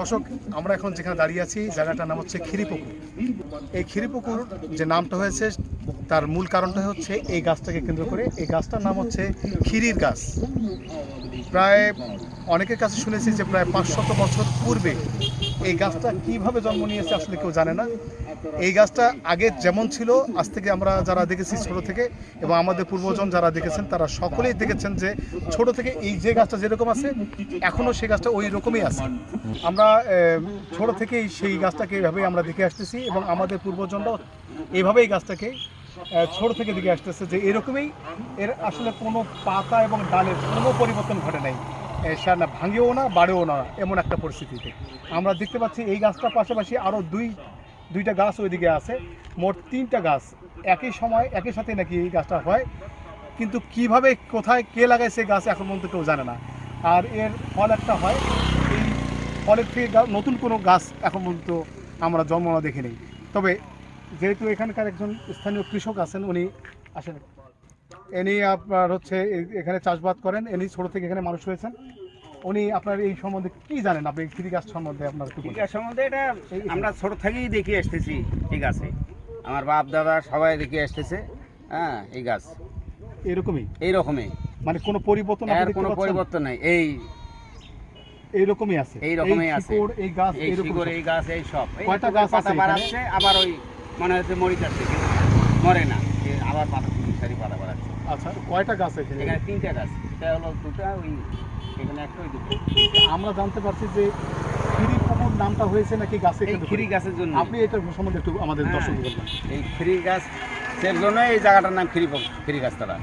দর্শক, আমরা এখন যেখানে দাঁড়িয়ে আছি, জায়গাটার নাম হচ্ছে খিরিপুকুর এই খিরিপুকুর যে নামটা হয়েছে, তার মূল কারণটা হচ্ছে এই গাছটাকে কেন্দ্র করে। এই গাছটার নাম হচ্ছে ক্ষিরির গাছ। প্রায় অনেকের কাছে শুনেছি যে প্রায় পাঁচশত বছর পূর্বে এই গাছটা কীভাবে জন্ম নিয়েছে আসলে কেউ জানে না। এই গাছটা আগে যেমন ছিল, আজ থেকে আমরা যারা দেখেছি ছোট থেকে এবং আমাদের পূর্বজন যারা দেখেছেন, তারা সকলেই দেখেছেন যে ছোট থেকে এই যে গাছটা যেরকম আছে এখনও সেই গাছটা ওই রকমই আছে। আমরা ছোট থেকেই সেই গাছটাকে এইভাবেই আমরা দেখে আসতেছি এবং আমাদের পূর্বজনরাও এইভাবেই গাছটাকে ছোট থেকে দেখে আসতেছে যে এরকমই এর আসলে কোনো পাতা এবং ডালের কোনো পরিবর্তন ঘটে নাই। না ভাঙেও না, বাড়েও না, এমন একটা পরিস্থিতিতে। আমরা দেখতে পাচ্ছি এই গাছটার পাশাপাশি আরও দুই, দুইটা গাছ ওইদিকে আছে। মোট তিনটা গাছ একই সময়, একই সাথে নাকি এই গাছটা হয়। কিন্তু কীভাবে, কোথায়, কে লাগাইছে গাছ এখন পর্যন্ত কেউ জানে না। আর এর ফল একটা হয়, এই ফলের থেকে নতুন কোনো গাছ এখন পর্যন্ত আমরা জন্মনা দেখি নেই তবে যেহেতু এখানকার একজন স্থানীয় কৃষক আছেন, উনি আসেন। ইনি আপনার হচ্ছে এখানে চাষবাদ করেন ইনি ছোট থেকে এখানে মানুষ হয়েছেন। উনি আপনার এই সম্বন্ধে কি জানেন আপনি? এই কৃষি গাছ সম্বন্ধে আপনার ঠিক। আছে সম্বন্ধে এটা আমরা ছোট থেকেই দেখে আসতেছি এই গাছে। আমার বাপ দাদা সবাই দেখে আসতেছে হ্যাঁ এই গাছ। এরকমই? এই রকমই মানে কোনো পরিবর্তন কোনো পরিবর্তন নাই। এই এইরকমই আছে? এই রকমই আছে। এই গাছ এই শিকড় এই গাছ এই সব। কয়টা গাছ পাতা আছে? বাড়াচ্ছে আবার ওই মানে হচ্ছে মরি যাচ্ছে কিন্তু মরে না। আবার পাতা সারি পাতা বাড়াচ্ছে আচ্ছা কয়টা গাছ এখানে? এখানে তিনটা গাছ। এটা হলো দুটা ওই এখানে একটা ওই দুটো। আমরা জানতে পারছি যে খিরি পুকুর নামটা হয়েছে নাকি গাছে খিরি গাছের জন্য আপনি এটা সম্বন্ধে একটু আমাদের হ্যাঁ। দর্শক বলবেন। এই খিরি গাছ সের জন্য এই জায়গাটার নাম খিরি খিরি গাছ তারা।